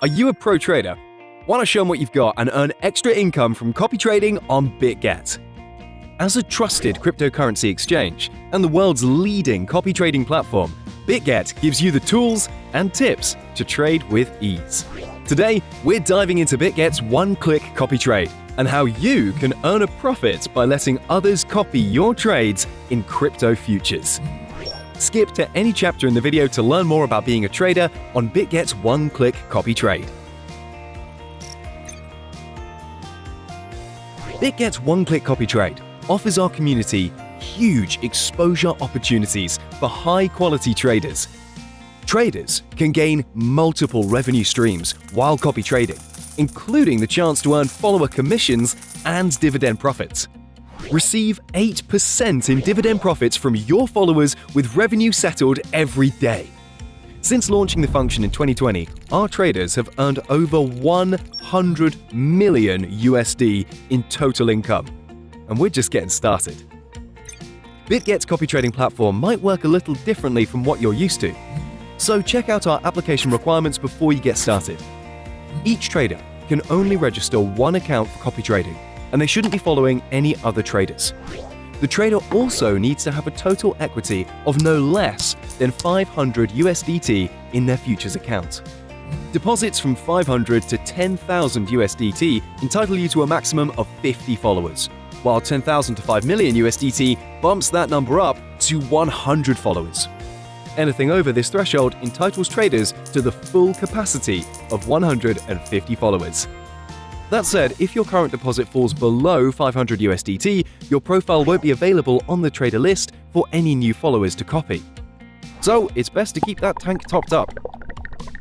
Are you a pro trader? Want to show them what you've got and earn extra income from copy trading on BitGet? As a trusted cryptocurrency exchange and the world's leading copy trading platform, BitGet gives you the tools and tips to trade with ease. Today, we're diving into BitGet's one-click copy trade and how you can earn a profit by letting others copy your trades in crypto futures. Skip to any chapter in the video to learn more about being a trader on BitGet's one-click copy trade. BitGet's one-click copy trade offers our community huge exposure opportunities for high-quality traders. Traders can gain multiple revenue streams while copy trading, including the chance to earn follower commissions and dividend profits. Receive 8% in dividend profits from your followers with revenue settled every day. Since launching the function in 2020, our traders have earned over 100 million USD in total income. And we're just getting started. BitGet's copy trading platform might work a little differently from what you're used to. So check out our application requirements before you get started. Each trader can only register one account for copy trading and they shouldn't be following any other traders. The trader also needs to have a total equity of no less than 500 USDT in their futures account. Deposits from 500 to 10,000 USDT entitle you to a maximum of 50 followers, while 10,000 to 5 million USDT bumps that number up to 100 followers. Anything over this threshold entitles traders to the full capacity of 150 followers. That said, if your current deposit falls below 500 USDT, your profile won't be available on the trader list for any new followers to copy. So it's best to keep that tank topped up.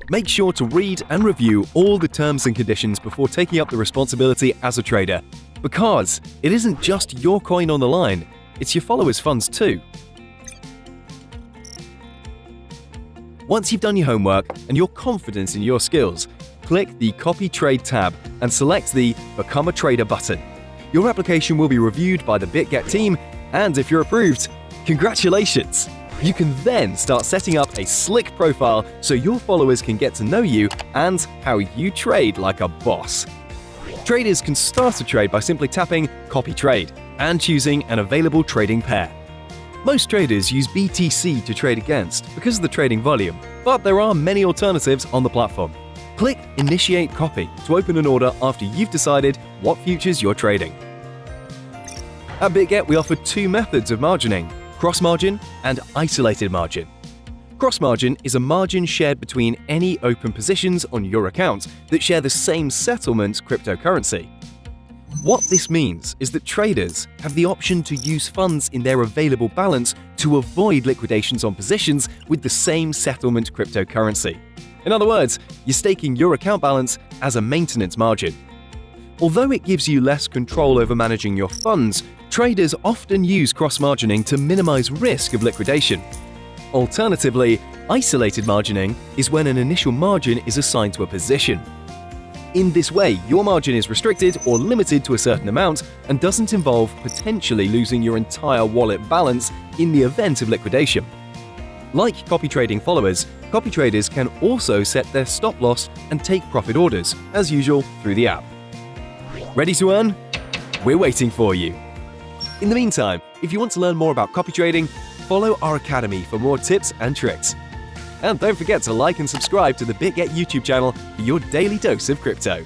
Make sure to read and review all the terms and conditions before taking up the responsibility as a trader, because it isn't just your coin on the line, it's your followers' funds too. Once you've done your homework and you're confident in your skills, click the Copy Trade tab and select the Become a Trader button. Your application will be reviewed by the BitGet team, and if you're approved, congratulations! You can then start setting up a slick profile so your followers can get to know you and how you trade like a boss. Traders can start a trade by simply tapping Copy Trade and choosing an available trading pair. Most traders use BTC to trade against because of the trading volume, but there are many alternatives on the platform. Click Initiate Copy to open an order after you've decided what futures you're trading. At BitGet, we offer two methods of margining, cross-margin and isolated margin. Cross-margin is a margin shared between any open positions on your account that share the same settlement cryptocurrency. What this means is that traders have the option to use funds in their available balance to avoid liquidations on positions with the same settlement cryptocurrency. In other words, you're staking your account balance as a maintenance margin. Although it gives you less control over managing your funds, traders often use cross-margining to minimize risk of liquidation. Alternatively, isolated margining is when an initial margin is assigned to a position. In this way, your margin is restricted or limited to a certain amount and doesn't involve potentially losing your entire wallet balance in the event of liquidation. Like copy trading followers, copy traders can also set their stop loss and take profit orders, as usual, through the app. Ready to earn? We're waiting for you. In the meantime, if you want to learn more about copy trading, follow our academy for more tips and tricks. And don't forget to like and subscribe to the BitGet YouTube channel for your daily dose of crypto.